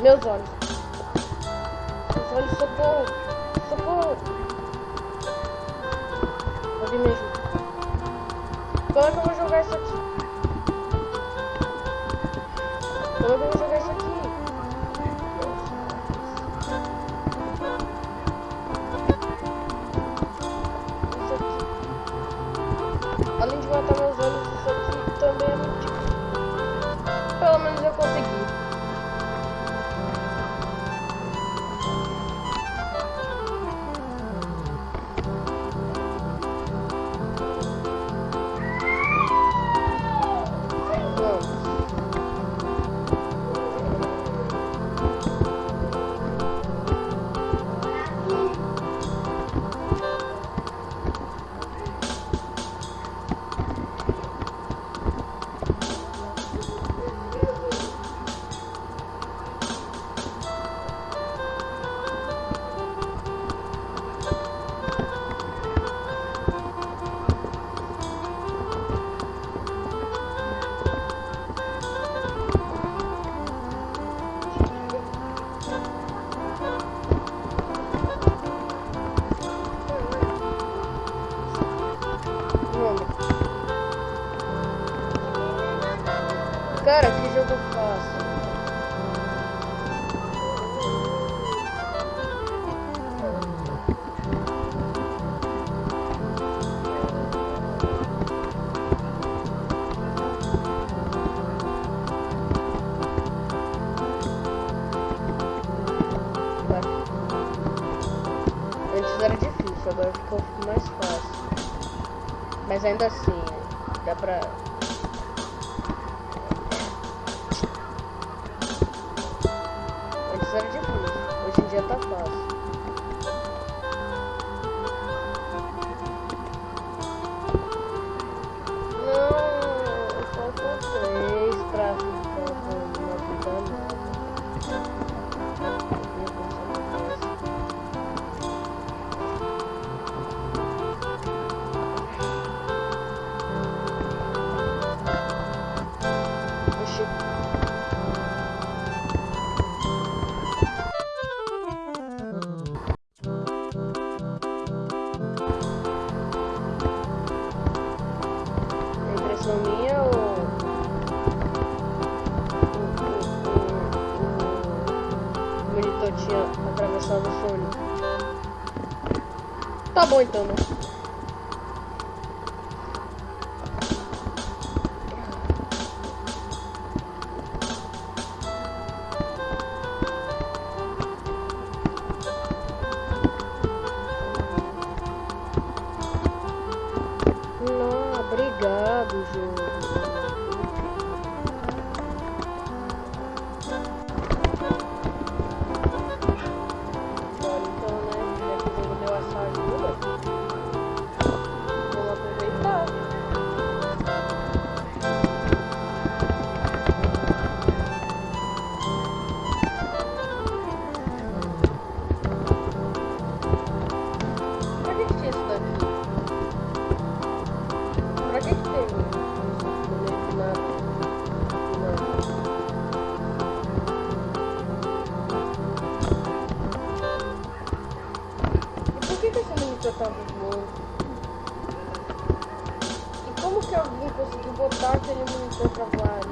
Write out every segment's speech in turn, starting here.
Meus olhos. Meus olhos, socorro. Socorro. Alguém me ajuda. Como é que eu vou jogar isso aqui? Cara, que jogo fácil. Antes era difícil, agora ficou mais fácil. Mas ainda assim, dá pra. Antes era difícil, hoje em dia monitor tinha atravessado o fone? Tá bom então, né? E como que alguém conseguiu botar aquele monitor pra voar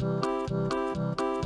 あっ!